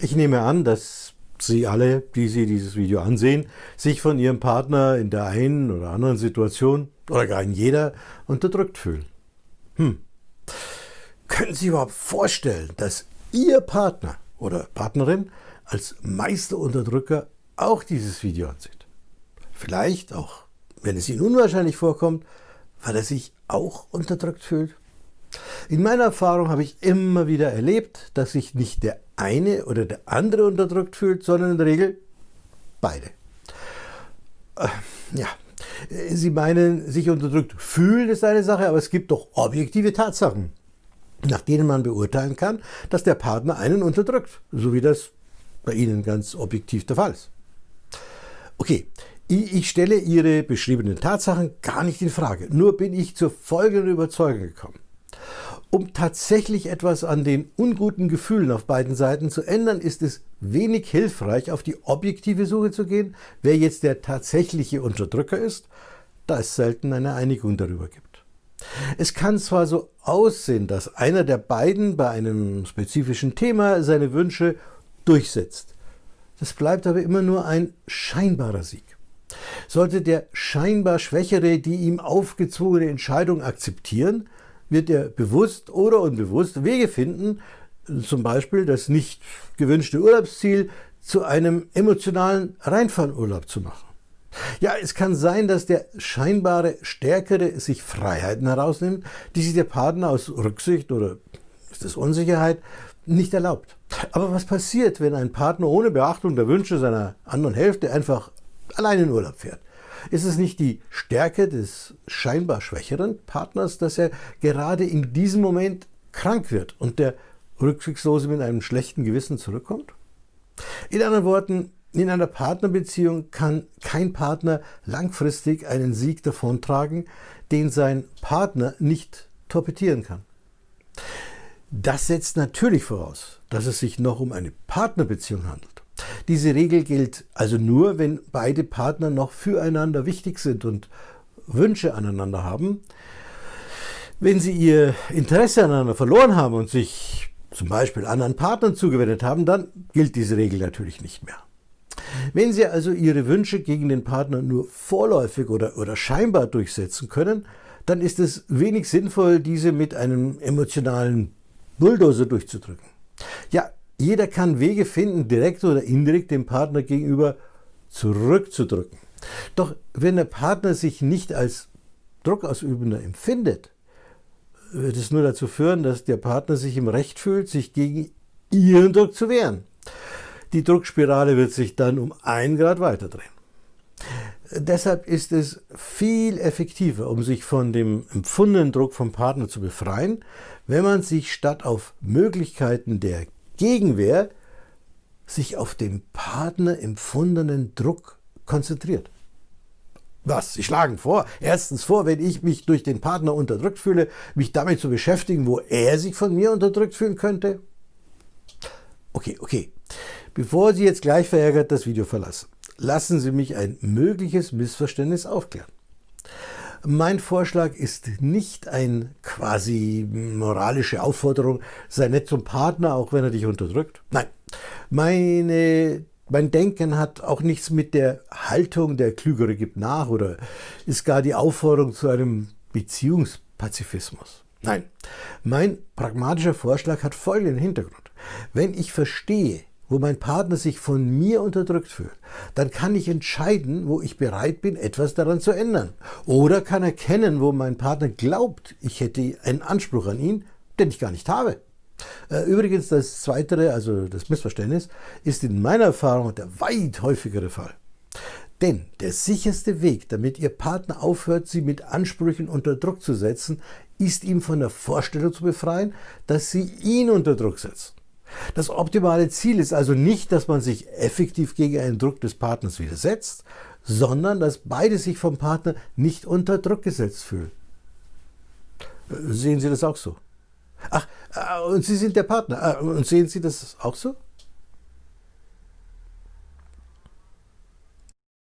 Ich nehme an, dass Sie alle, die Sie dieses Video ansehen, sich von Ihrem Partner in der einen oder anderen Situation oder gar in jeder unterdrückt fühlen. Hm. Können Sie überhaupt vorstellen, dass Ihr Partner oder Partnerin als Meisterunterdrücker auch dieses Video ansieht? Vielleicht auch, wenn es Ihnen unwahrscheinlich vorkommt, weil er sich auch unterdrückt fühlt? In meiner Erfahrung habe ich immer wieder erlebt, dass sich nicht der eine oder der andere unterdrückt fühlt, sondern in der Regel beide. Äh, ja, Sie meinen, sich unterdrückt fühlen ist eine Sache, aber es gibt doch objektive Tatsachen, nach denen man beurteilen kann, dass der Partner einen unterdrückt, so wie das bei Ihnen ganz objektiv der Fall ist. Okay, ich stelle Ihre beschriebenen Tatsachen gar nicht in Frage, nur bin ich zur folgenden Überzeugung gekommen. Um tatsächlich etwas an den unguten Gefühlen auf beiden Seiten zu ändern, ist es wenig hilfreich, auf die objektive Suche zu gehen, wer jetzt der tatsächliche Unterdrücker ist, da es selten eine Einigung darüber gibt. Es kann zwar so aussehen, dass einer der beiden bei einem spezifischen Thema seine Wünsche durchsetzt. Das bleibt aber immer nur ein scheinbarer Sieg. Sollte der scheinbar Schwächere die ihm aufgezwungene Entscheidung akzeptieren, wird er bewusst oder unbewusst Wege finden, zum Beispiel das nicht gewünschte Urlaubsziel zu einem emotionalen Reinfallurlaub zu machen. Ja, es kann sein, dass der scheinbare Stärkere sich Freiheiten herausnimmt, die sich der Partner aus Rücksicht oder ist es Unsicherheit nicht erlaubt. Aber was passiert, wenn ein Partner ohne Beachtung der Wünsche seiner anderen Hälfte einfach allein in Urlaub fährt? Ist es nicht die Stärke des scheinbar schwächeren Partners, dass er gerade in diesem Moment krank wird und der Rücksichtslose mit einem schlechten Gewissen zurückkommt? In anderen Worten, in einer Partnerbeziehung kann kein Partner langfristig einen Sieg davontragen, den sein Partner nicht torpedieren kann. Das setzt natürlich voraus, dass es sich noch um eine Partnerbeziehung handelt. Diese Regel gilt also nur, wenn beide Partner noch füreinander wichtig sind und Wünsche aneinander haben. Wenn sie ihr Interesse aneinander verloren haben und sich zum Beispiel anderen Partnern zugewendet haben, dann gilt diese Regel natürlich nicht mehr. Wenn Sie also Ihre Wünsche gegen den Partner nur vorläufig oder, oder scheinbar durchsetzen können, dann ist es wenig sinnvoll, diese mit einem emotionalen Bulldozer durchzudrücken. Ja, jeder kann Wege finden, direkt oder indirekt dem Partner gegenüber zurückzudrücken. Doch wenn der Partner sich nicht als Druckausübender empfindet, wird es nur dazu führen, dass der Partner sich im Recht fühlt, sich gegen ihren Druck zu wehren. Die Druckspirale wird sich dann um einen Grad weiterdrehen. Deshalb ist es viel effektiver, um sich von dem empfundenen Druck vom Partner zu befreien, wenn man sich statt auf Möglichkeiten der Gegenwehr sich auf den Partner empfundenen Druck konzentriert. Was? Sie schlagen vor, erstens vor, wenn ich mich durch den Partner unterdrückt fühle, mich damit zu beschäftigen, wo er sich von mir unterdrückt fühlen könnte? Okay, okay. Bevor Sie jetzt gleich verärgert das Video verlassen, lassen Sie mich ein mögliches Missverständnis aufklären. Mein Vorschlag ist nicht ein quasi moralische Aufforderung, sei nett zum Partner, auch wenn er dich unterdrückt. Nein, meine, mein Denken hat auch nichts mit der Haltung, der Klügere gibt nach oder ist gar die Aufforderung zu einem Beziehungspazifismus. Nein, mein pragmatischer Vorschlag hat folgenden Hintergrund. Wenn ich verstehe, wo mein Partner sich von mir unterdrückt fühlt, dann kann ich entscheiden, wo ich bereit bin, etwas daran zu ändern. Oder kann erkennen, wo mein Partner glaubt, ich hätte einen Anspruch an ihn, den ich gar nicht habe. Äh, übrigens, das Zweite, also das Missverständnis, ist in meiner Erfahrung der weit häufigere Fall. Denn der sicherste Weg, damit Ihr Partner aufhört, Sie mit Ansprüchen unter Druck zu setzen, ist ihm von der Vorstellung zu befreien, dass Sie ihn unter Druck setzen. Das optimale Ziel ist also nicht, dass man sich effektiv gegen einen Druck des Partners widersetzt, sondern dass beide sich vom Partner nicht unter Druck gesetzt fühlen. Sehen Sie das auch so? Ach, äh, und Sie sind der Partner. Äh, und sehen Sie das auch so?